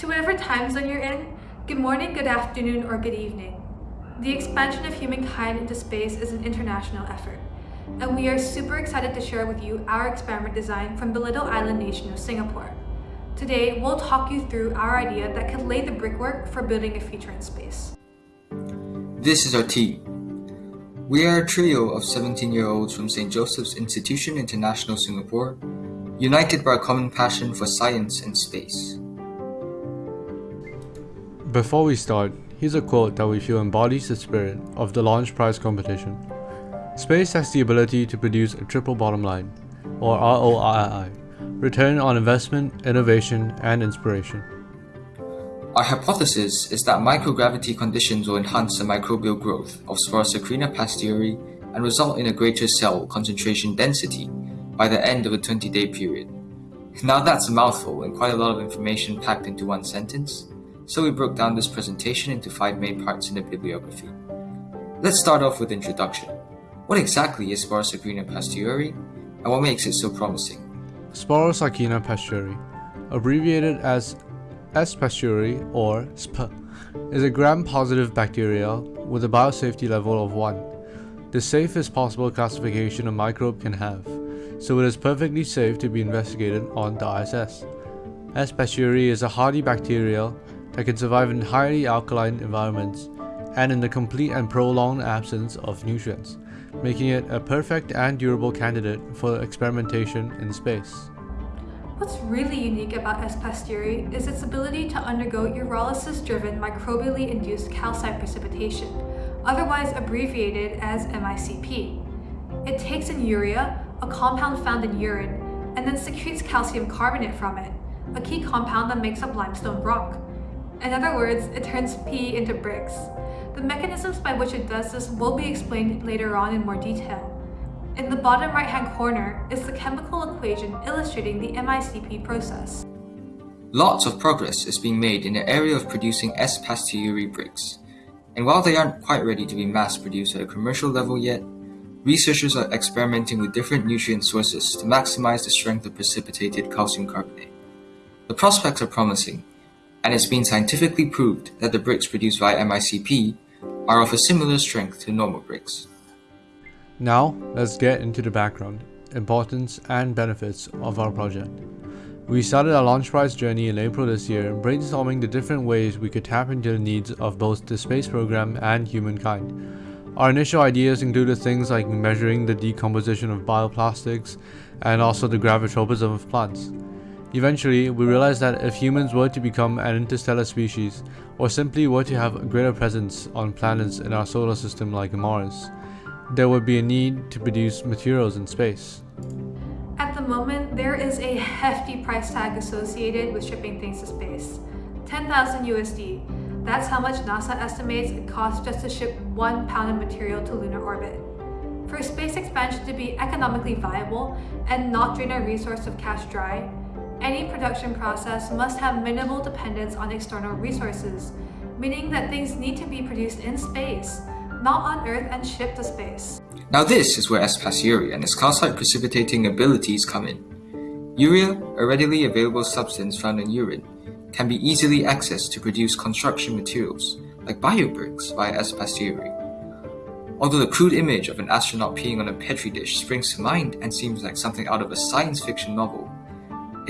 To whatever time zone you're in, good morning, good afternoon, or good evening. The expansion of humankind into space is an international effort, and we are super excited to share with you our experiment design from the little island nation of Singapore. Today, we'll talk you through our idea that could lay the brickwork for building a future in space. This is our team. We are a trio of 17-year-olds from St. Joseph's Institution International Singapore, united by a common passion for science and space. Before we start, here's a quote that we feel embodies the spirit of the launch prize competition. Space has the ability to produce a triple bottom line, or ROII, return on investment, innovation, and inspiration. Our hypothesis is that microgravity conditions will enhance the microbial growth of Sporosarcina pasteuri and result in a greater cell concentration density by the end of a 20-day period. Now that's a mouthful and quite a lot of information packed into one sentence, so we broke down this presentation into five main parts in the bibliography. Let's start off with introduction. What exactly is Sporosarcina pasteuri, and what makes it so promising? Sporosarcina pasteuri, abbreviated as S. pasteuri or SP, is a gram-positive bacteria with a biosafety level of 1, the safest possible classification a microbe can have, so it is perfectly safe to be investigated on the ISS. S. pasteuri is a hardy bacteria that can survive in highly alkaline environments and in the complete and prolonged absence of nutrients, making it a perfect and durable candidate for experimentation in space. What's really unique about S. pasteuri is its ability to undergo ureolysis-driven microbially induced calcite precipitation, otherwise abbreviated as MICP. It takes in urea, a compound found in urine, and then secretes calcium carbonate from it, a key compound that makes up limestone rock. In other words, it turns pee into bricks. The mechanisms by which it does this will be explained later on in more detail. In the bottom right hand corner is the chemical equation illustrating the MICP process. Lots of progress is being made in the area of producing S. pasteuri bricks, and while they aren't quite ready to be mass produced at a commercial level yet, researchers are experimenting with different nutrient sources to maximize the strength of precipitated calcium carbonate. The prospects are promising, and it's been scientifically proved that the bricks produced via MICP are of a similar strength to normal bricks. Now, let's get into the background, importance, and benefits of our project. We started our launch prize journey in April this year, brainstorming the different ways we could tap into the needs of both the space program and humankind. Our initial ideas included things like measuring the decomposition of bioplastics and also the gravitropism of plants. Eventually, we realized that if humans were to become an interstellar species, or simply were to have a greater presence on planets in our solar system like Mars, there would be a need to produce materials in space. At the moment, there is a hefty price tag associated with shipping things to space. 10,000 USD. That's how much NASA estimates it costs just to ship one pound of material to lunar orbit. For space expansion to be economically viable and not drain our resource of cash dry, any production process must have minimal dependence on external resources, meaning that things need to be produced in space, not on Earth and shipped to space. Now this is where S. pasteuri and its calcite precipitating abilities come in. Urea, a readily available substance found in urine, can be easily accessed to produce construction materials, like biobricks via S. pasteuri. Although the crude image of an astronaut peeing on a petri dish springs to mind and seems like something out of a science fiction novel,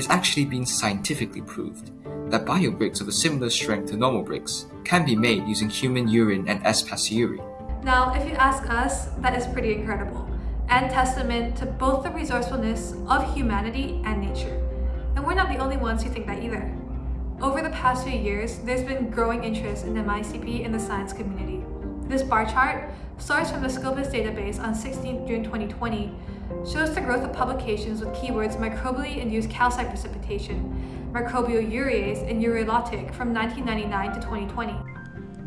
it's actually been scientifically proved that biobricks of a similar strength to normal bricks can be made using human urine and S. pasteuri. Now, if you ask us, that is pretty incredible, and testament to both the resourcefulness of humanity and nature. And we're not the only ones who think that either. Over the past few years, there's been growing interest in MICP in the science community. This bar chart, sourced from the Scopus database on 16 June 2020, shows the growth of publications with keywords microbially induced calcite precipitation, microbial urease, and ureolytic from 1999 to 2020.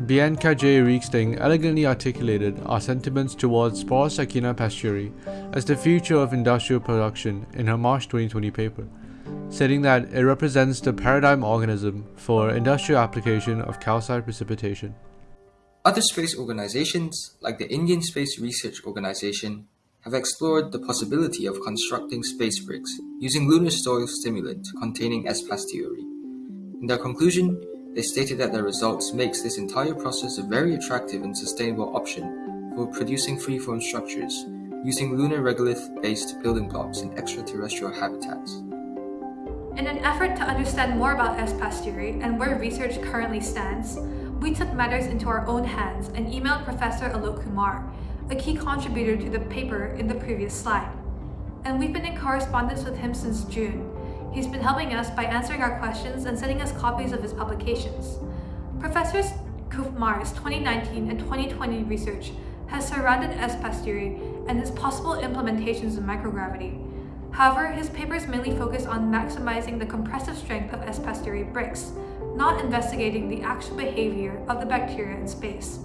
Bianca J. Reeksting elegantly articulated our sentiments towards Sporosarcina pasteuri as the future of industrial production in her March 2020 paper, stating that it represents the paradigm organism for industrial application of calcite precipitation. Other space organizations, like the Indian Space Research Organization, have explored the possibility of constructing space bricks using lunar soil simulant containing S. In their conclusion, they stated that their results makes this entire process a very attractive and sustainable option for producing freeform structures using lunar regolith-based building blocks in extraterrestrial habitats. In an effort to understand more about S. and where research currently stands, we took matters into our own hands and emailed Professor Aloke Kumar, a key contributor to the paper in the previous slide. And we've been in correspondence with him since June. He's been helping us by answering our questions and sending us copies of his publications. Professor Kumar's 2019 and 2020 research has surrounded S. pasteuri and its possible implementations in microgravity. However, his papers mainly focus on maximizing the compressive strength of S. pasteuri bricks, not investigating the actual behavior of the bacteria in space.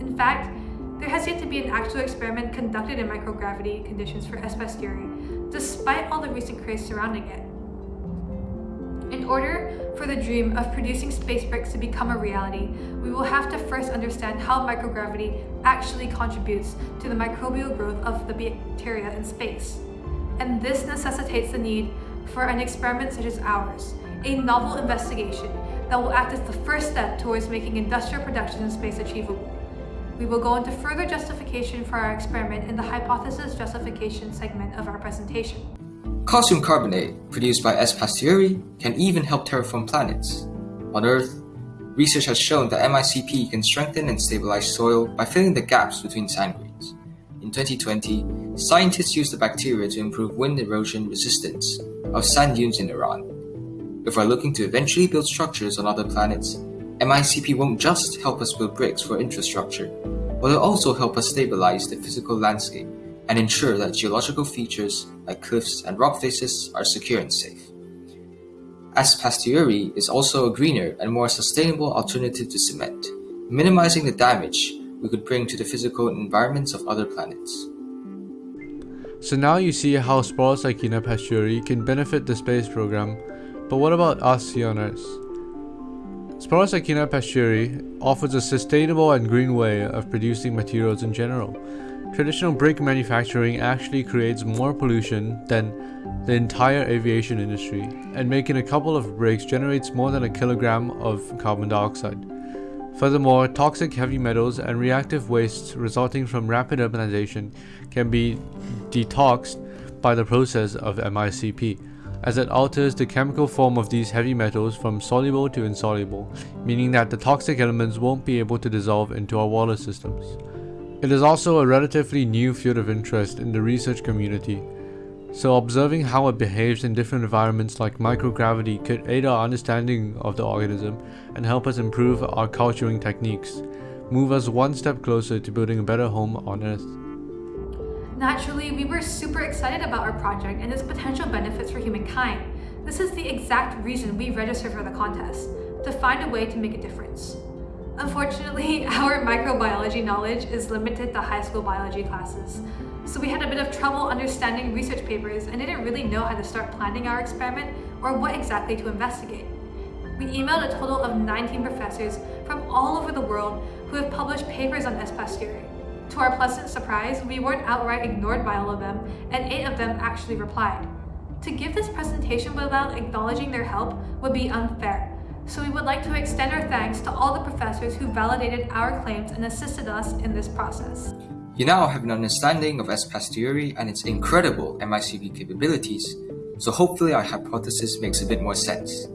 In fact, there has yet to be an actual experiment conducted in microgravity conditions for S. pasteuri, despite all the recent craze surrounding it. In order for the dream of producing space bricks to become a reality, we will have to first understand how microgravity actually contributes to the microbial growth of the bacteria in space. And this necessitates the need for an experiment such as ours, a novel investigation that will act as the first step towards making industrial production in space achievable. We will go into further justification for our experiment in the hypothesis justification segment of our presentation. Calcium carbonate, produced by S. pasteuri, can even help terraform planets. On Earth, research has shown that MICP can strengthen and stabilize soil by filling the gaps between sand grains. In 2020, scientists used the bacteria to improve wind erosion resistance of sand dunes in Iran. If we're looking to eventually build structures on other planets, MICP won't just help us build bricks for infrastructure, but it'll also help us stabilize the physical landscape and ensure that geological features like cliffs and rock faces are secure and safe. S. pasteuri is also a greener and more sustainable alternative to cement, minimizing the damage we could bring to the physical environments of other planets. So now you see how Sporosarcina pasteuri can benefit the space program, but what about us here on Earth? Sporosarcina pasteuri offers a sustainable and green way of producing materials in general. Traditional brick manufacturing actually creates more pollution than the entire aviation industry, and making a couple of bricks generates more than a kilogram of carbon dioxide. Furthermore, toxic heavy metals and reactive wastes resulting from rapid urbanization can be detoxed by the process of MICP, as it alters the chemical form of these heavy metals from soluble to insoluble, meaning that the toxic elements won't be able to dissolve into our water systems. It is also a relatively new field of interest in the research community, so observing how it behaves in different environments like microgravity could aid our understanding of the organism and help us improve our culturing techniques, move us one step closer to building a better home on Earth. Naturally, we were super excited about our project and its potential benefits for humankind. This is the exact reason we registered for the contest, to find a way to make a difference. Unfortunately, our microbiology knowledge is limited to high school biology classes, so we had a bit of trouble understanding research papers and didn't really know how to start planning our experiment or what exactly to investigate. We emailed a total of 19 professors from all over the world who have published papers on S. To our pleasant surprise, we weren't outright ignored by all of them, and eight of them actually replied. To give this presentation without acknowledging their help would be unfair, so we would like to extend our thanks to all the professors who validated our claims and assisted us in this process. You now have an understanding of S. pasteuri and its incredible MICP capabilities, so hopefully our hypothesis makes a bit more sense.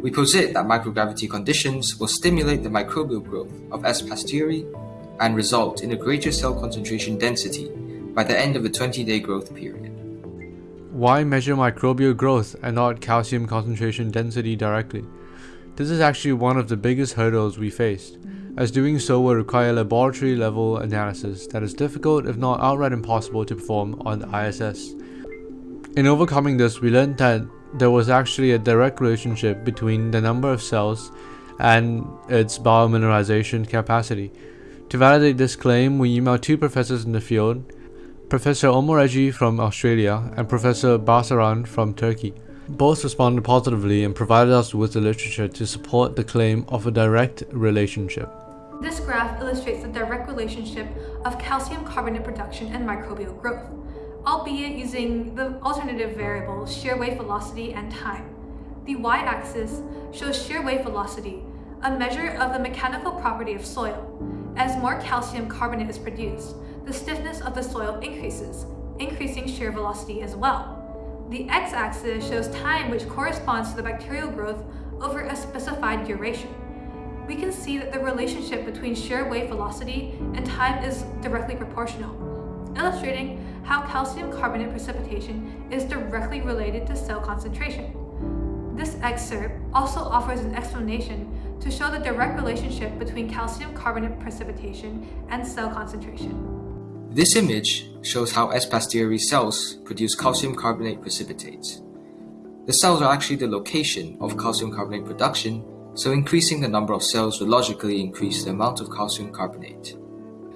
We posit that microgravity conditions will stimulate the microbial growth of S. pasteuri and result in a greater cell concentration density by the end of the 20-day growth period. Why measure microbial growth and not calcium concentration density directly? This is actually one of the biggest hurdles we faced, as doing so would require laboratory level analysis that is difficult if not outright impossible to perform on the ISS. In overcoming this, we learned that there was actually a direct relationship between the number of cells and its biomineralization capacity. To validate this claim, we emailed two professors in the field, Professor Omoregie from Australia and Professor Basaran from Turkey. Both responded positively and provided us with the literature to support the claim of a direct relationship. This graph illustrates the direct relationship of calcium carbonate production and microbial growth, albeit using the alternative variables shear wave velocity and time. The y-axis shows shear wave velocity, a measure of the mechanical property of soil. As more calcium carbonate is produced, the stiffness of the soil increases, increasing shear velocity as well. The x-axis shows time which corresponds to the bacterial growth over a specified duration. We can see that the relationship between shear wave velocity and time is directly proportional, illustrating how calcium carbonate precipitation is directly related to cell concentration. This excerpt also offers an explanation to show the direct relationship between calcium carbonate precipitation and cell concentration. This image shows how S. pasteuri cells produce calcium carbonate precipitates. The cells are actually the location of calcium carbonate production, so increasing the number of cells will logically increase the amount of calcium carbonate.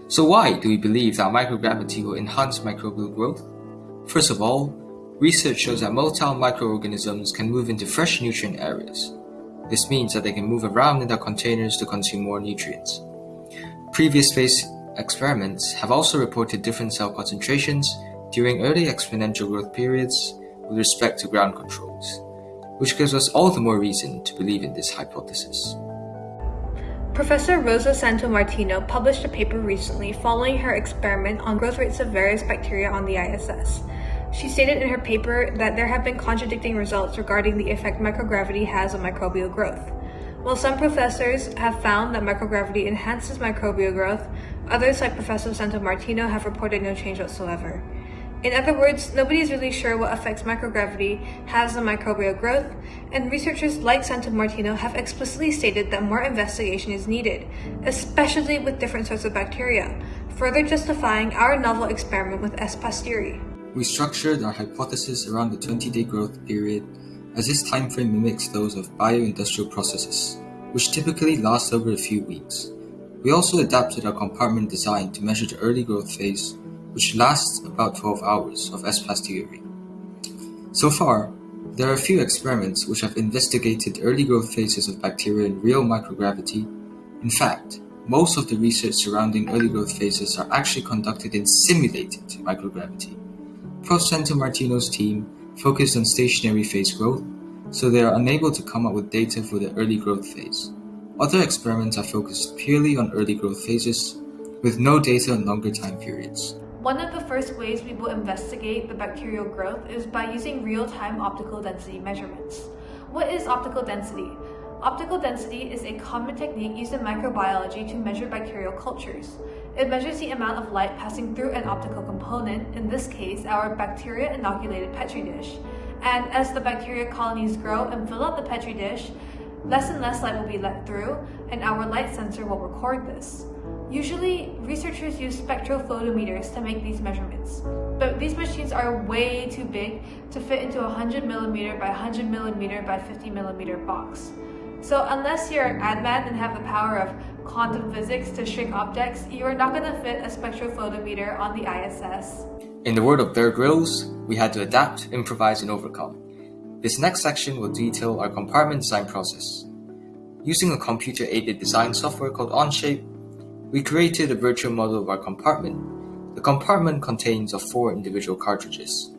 So why do we believe that microgravity will enhance microbial growth? First of all, research shows that motile microorganisms can move into fresh nutrient areas. This means that they can move around in their containers to consume more nutrients. Previous phase experiments have also reported different cell concentrations during early exponential growth periods with respect to ground controls, which gives us all the more reason to believe in this hypothesis. Professor Rosa Santomartino published a paper recently following her experiment on growth rates of various bacteria on the ISS. She stated in her paper that there have been contradicting results regarding the effect microgravity has on microbial growth. While some professors have found that microgravity enhances microbial growth, Others, like Professor Santomartino, have reported no change whatsoever. In other words, nobody is really sure what effects microgravity has on microbial growth, and researchers like Santomartino have explicitly stated that more investigation is needed, especially with different sorts of bacteria, further justifying our novel experiment with S. pasteuri. We structured our hypothesis around the 20-day growth period as this timeframe mimics those of bio-industrial processes, which typically last over a few weeks. We also adapted our compartment design to measure the early growth phase, which lasts about 12 hours of S. So far, there are a few experiments which have investigated early growth phases of bacteria in real microgravity. In fact, most of the research surrounding early growth phases are actually conducted in simulated microgravity. Prof. Santomartino's team focused on stationary phase growth, so they are unable to come up with data for the early growth phase. Other experiments are focused purely on early growth phases, with no data on longer time periods. One of the first ways we will investigate the bacterial growth is by using real-time optical density measurements. What is optical density? Optical density is a common technique used in microbiology to measure bacterial cultures. It measures the amount of light passing through an optical component, in this case our bacteria-inoculated petri dish. And as the bacteria colonies grow and fill up the petri dish, Less and less light will be let through, and our light sensor will record this. Usually, researchers use spectrophotometers to make these measurements, but these machines are way too big to fit into a 100mm by 100mm by 50mm box. So unless you're an Ant-Man and have the power of quantum physics to shrink objects, you are not going to fit a spectrophotometer on the ISS. In the word of Bear Grylls, we had to adapt, improvise, and overcome. This next section will detail our compartment design process. Using a computer-aided design software called Onshape, we created a virtual model of our compartment. The compartment contains of four individual cartridges.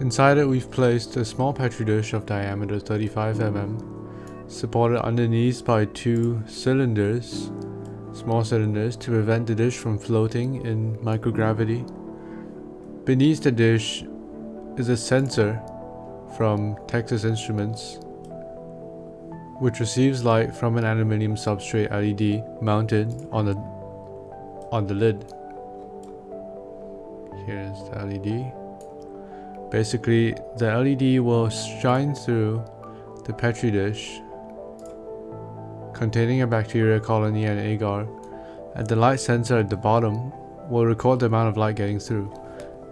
Inside it we've placed a small petri dish of diameter 35 mm, supported underneath by two cylinders, small cylinders to prevent the dish from floating in microgravity. Beneath the dish is a sensor from Texas Instruments, which receives light from an aluminium substrate LED mounted on the on the lid. Here's the LED. Basically, the LED will shine through the petri dish containing a bacteria colony and agar, and the light sensor at the bottom will record the amount of light getting through.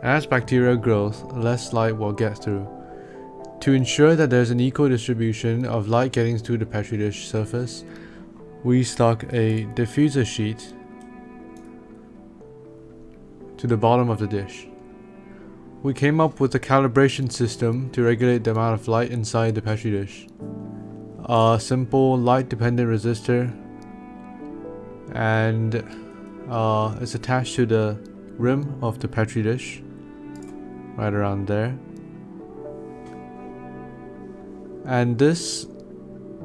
As bacteria grows, less light will get through. To ensure that there's an equal distribution of light getting through the petri dish surface, we stuck a diffuser sheet to the bottom of the dish. We came up with a calibration system to regulate the amount of light inside the petri dish. A simple light dependent resistor and uh, it's attached to the rim of the petri dish right around there. And this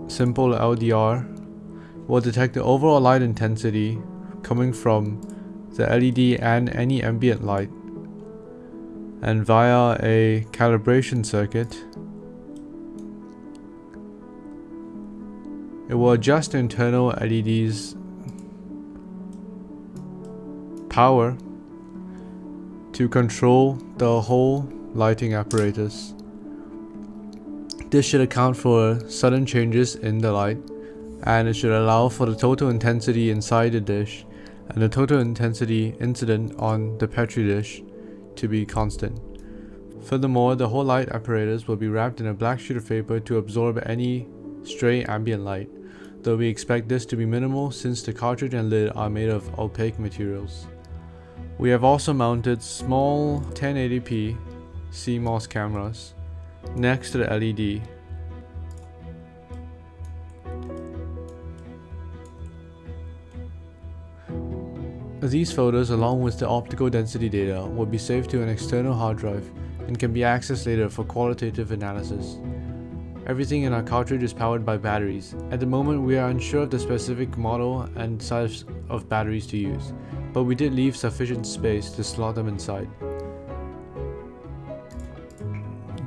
simple LDR will detect the overall light intensity coming from the LED and any ambient light and via a calibration circuit it will adjust the internal LED's power to control the whole lighting apparatus. This should account for sudden changes in the light and it should allow for the total intensity inside the dish and the total intensity incident on the Petri dish to be constant. Furthermore, the whole light apparatus will be wrapped in a black sheet of paper to absorb any stray ambient light, though we expect this to be minimal since the cartridge and lid are made of opaque materials. We have also mounted small 1080p CMOS cameras next to the LED These photos along with the optical density data will be saved to an external hard drive and can be accessed later for qualitative analysis. Everything in our cartridge is powered by batteries. At the moment we are unsure of the specific model and size of batteries to use, but we did leave sufficient space to slot them inside.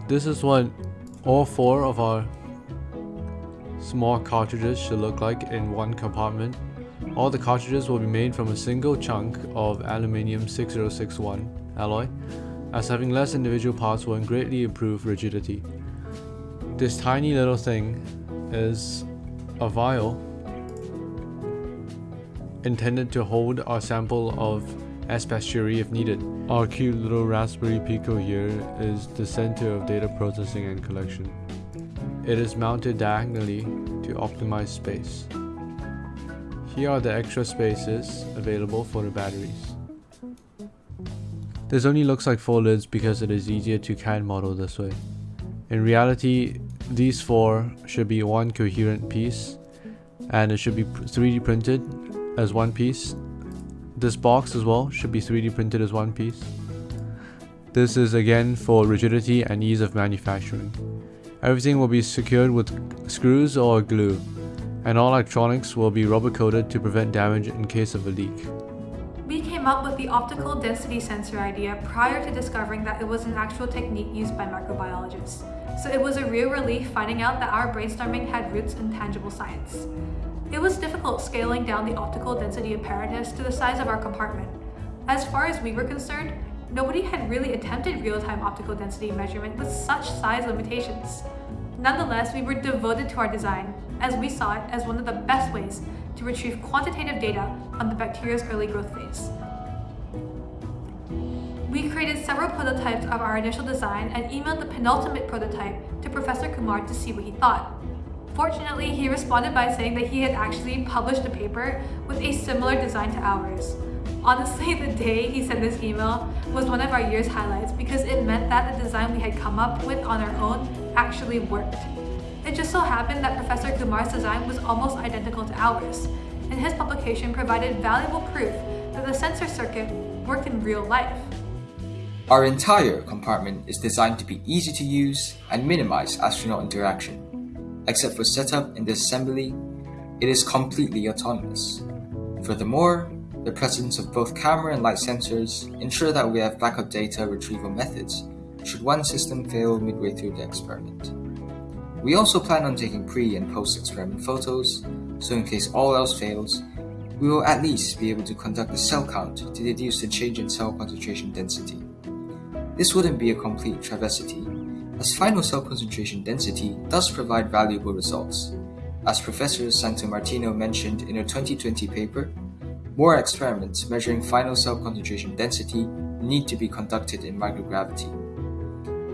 This is what all four of our small cartridges should look like in one compartment all the cartridges will be made from a single chunk of aluminium 6061 alloy, as having less individual parts will greatly improve rigidity. This tiny little thing is a vial intended to hold our sample of S. pasteuri if needed. Our cute little Raspberry Pico here is the center of data processing and collection. It is mounted diagonally to optimize space. Here are the extra spaces available for the batteries. This only looks like four lids because it is easier to CAD model this way. In reality, these four should be one coherent piece and it should be 3D printed as one piece. This box as well should be 3D printed as one piece. This is again for rigidity and ease of manufacturing. Everything will be secured with screws or glue and all electronics will be rubber coated to prevent damage in case of a leak. We came up with the optical density sensor idea prior to discovering that it was an actual technique used by microbiologists. So it was a real relief finding out that our brainstorming had roots in tangible science. It was difficult scaling down the optical density apparatus to the size of our compartment. As far as we were concerned, nobody had really attempted real-time optical density measurement with such size limitations. Nonetheless, we were devoted to our design, as we saw it as one of the best ways to retrieve quantitative data on the bacteria's early growth phase. We created several prototypes of our initial design and emailed the penultimate prototype to Professor Kumar to see what he thought. Fortunately, he responded by saying that he had actually published a paper with a similar design to ours. Honestly, the day he sent this email was one of our year's highlights because it meant that the design we had come up with on our own actually worked. It just so happened that Professor Kumar's design was almost identical to ours, and his publication provided valuable proof that the sensor circuit worked in real life. Our entire compartment is designed to be easy to use and minimize astronaut interaction. Except for setup and disassembly, it is completely autonomous. Furthermore, the presence of both camera and light sensors ensure that we have backup data retrieval methods should one system fail midway through the experiment. We also plan on taking pre and post experiment photos, so in case all else fails, we will at least be able to conduct a cell count to deduce the change in cell concentration density. This wouldn't be a complete travesty, as final cell concentration density does provide valuable results. As Professor Santomartino mentioned in a 2020 paper, more experiments measuring final cell concentration density need to be conducted in microgravity.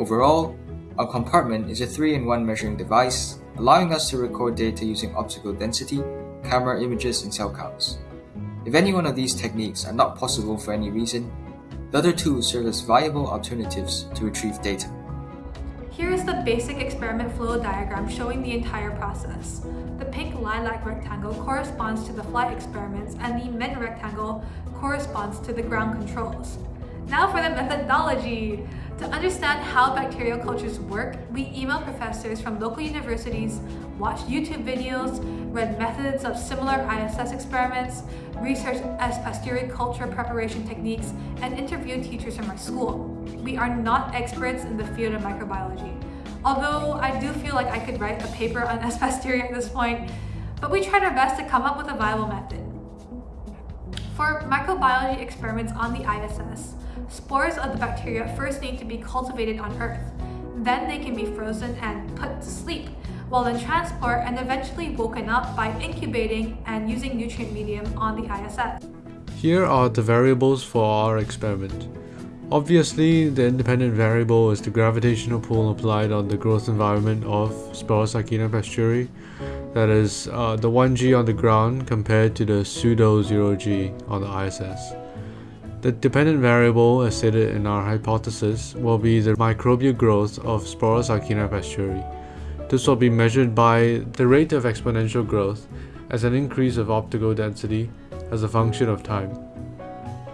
Overall, our compartment is a 3-in-1 measuring device, allowing us to record data using optical density, camera images, and cell counts. If any one of these techniques are not possible for any reason, the other two serve as viable alternatives to retrieve data. Here is the basic experiment flow diagram showing the entire process. The pink lilac rectangle corresponds to the flight experiments and the mint rectangle corresponds to the ground controls. Now for the methodology. To understand how bacterial cultures work, we email professors from local universities, watched YouTube videos, read methods of similar ISS experiments, researched S. pasteuri culture preparation techniques, and interviewed teachers from our school. We are not experts in the field of microbiology. Although I do feel like I could write a paper on S. at this point, but we tried our best to come up with a viable method. For microbiology experiments on the ISS, spores of the bacteria first need to be cultivated on Earth. Then they can be frozen and put to sleep, while in transport and eventually woken up by incubating and using nutrient medium on the ISS. Here are the variables for our experiment. Obviously, the independent variable is the gravitational pull applied on the growth environment of Sporosarcina pasteuri, that is, uh, the 1g on the ground compared to the pseudo 0g on the ISS. The dependent variable, as stated in our hypothesis, will be the microbial growth of Sporosarcina pasteuri. This will be measured by the rate of exponential growth as an increase of optical density as a function of time.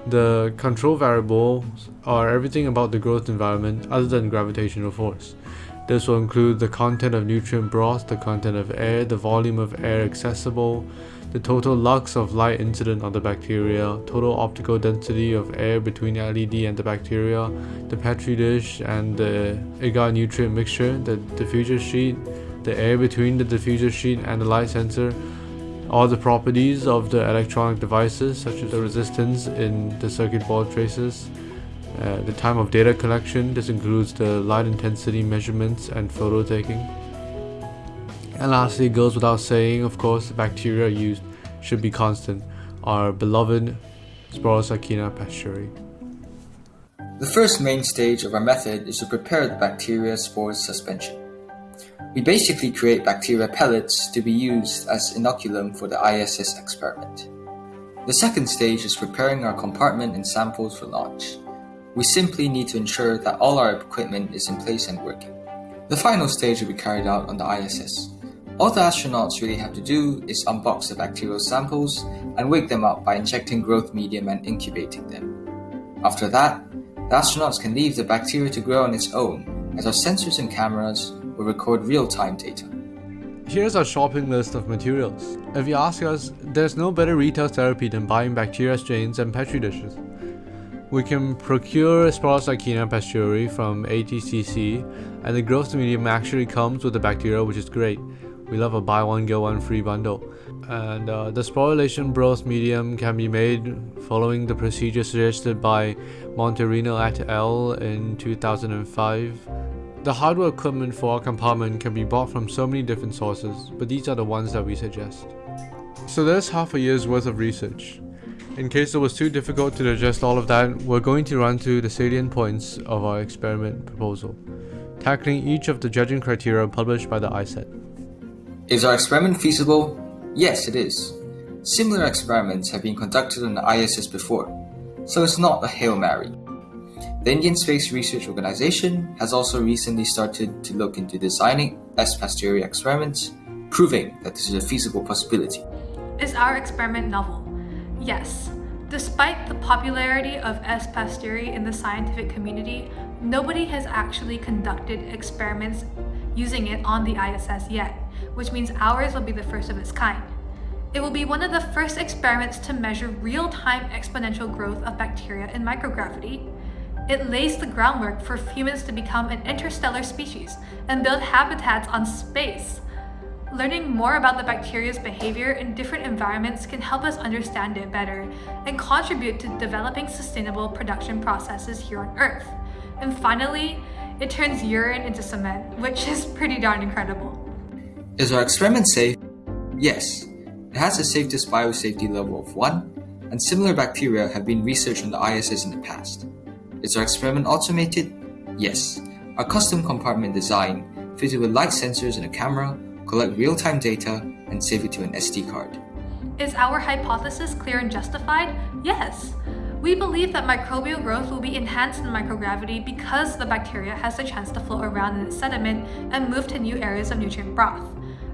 The control variables are everything about the growth environment other than gravitational force. This will include the content of nutrient broth, the content of air, the volume of air accessible, the total lux of light incident on the bacteria, total optical density of air between LED and the bacteria, the petri dish and the agar nutrient mixture, the diffuser sheet, the air between the diffuser sheet and the light sensor, all the properties of the electronic devices such as the resistance in the circuit board traces, uh, the time of data collection, this includes the light intensity measurements and photo taking. And lastly, it goes without saying, of course, the bacteria used should be constant, our beloved Sporosarcina pasteuri. The first main stage of our method is to prepare the bacteria spores suspension. We basically create bacteria pellets to be used as inoculum for the ISS experiment. The second stage is preparing our compartment and samples for launch. We simply need to ensure that all our equipment is in place and working. The final stage will be carried out on the ISS. All the astronauts really have to do is unbox the bacterial samples and wake them up by injecting growth medium and incubating them. After that, the astronauts can leave the bacteria to grow on its own as our sensors and cameras will record real-time data. Here's our shopping list of materials. If you ask us, there's no better retail therapy than buying bacteria strains and petri dishes. We can procure Sporosarcina pasteuri from ATCC and the growth medium actually comes with the bacteria which is great. We love a buy one get one free bundle. And uh, the sporulation broth medium can be made following the procedure suggested by Monterino et al. in 2005. The hardware equipment for our compartment can be bought from so many different sources, but these are the ones that we suggest. So there's half a year's worth of research. In case it was too difficult to digest all of that, we're going to run through the salient points of our experiment proposal, tackling each of the judging criteria published by the ISET. Is our experiment feasible? Yes, it is. Similar experiments have been conducted on the ISS before, so it's not a Hail Mary. The Indian Space Research Organization has also recently started to look into designing S. pasteuri experiments, proving that this is a feasible possibility. Is our experiment novel? Yes. Despite the popularity of S. pasteuri in the scientific community, nobody has actually conducted experiments using it on the ISS yet, which means ours will be the first of its kind. It will be one of the first experiments to measure real-time exponential growth of bacteria in microgravity. It lays the groundwork for humans to become an interstellar species and build habitats on space. Learning more about the bacteria's behavior in different environments can help us understand it better and contribute to developing sustainable production processes here on Earth. And finally, it turns urine into cement, which is pretty darn incredible. Is our experiment safe? Yes. It has the safest biosafety level of 1, and similar bacteria have been researched on the ISS in the past. Is our experiment automated? Yes. Our custom compartment design, fitted with light sensors and a camera, collect real-time data, and save it to an SD card. Is our hypothesis clear and justified? Yes. We believe that microbial growth will be enhanced in microgravity because the bacteria has the chance to float around in its sediment and move to new areas of nutrient broth.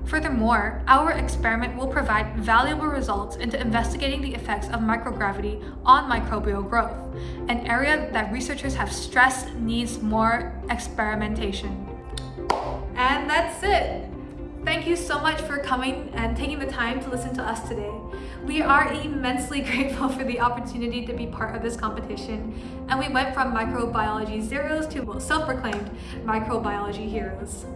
Furthermore, our experiment will provide valuable results into investigating the effects of microgravity on microbial growth, an area that researchers have stressed needs more experimentation. And that's it! Thank you so much for coming and taking the time to listen to us today. We are immensely grateful for the opportunity to be part of this competition, and we went from microbiology zeros to self-proclaimed microbiology heroes.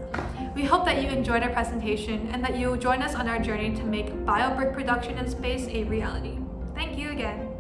We hope that you enjoyed our presentation and that you will join us on our journey to make biobrick production in space a reality. Thank you again.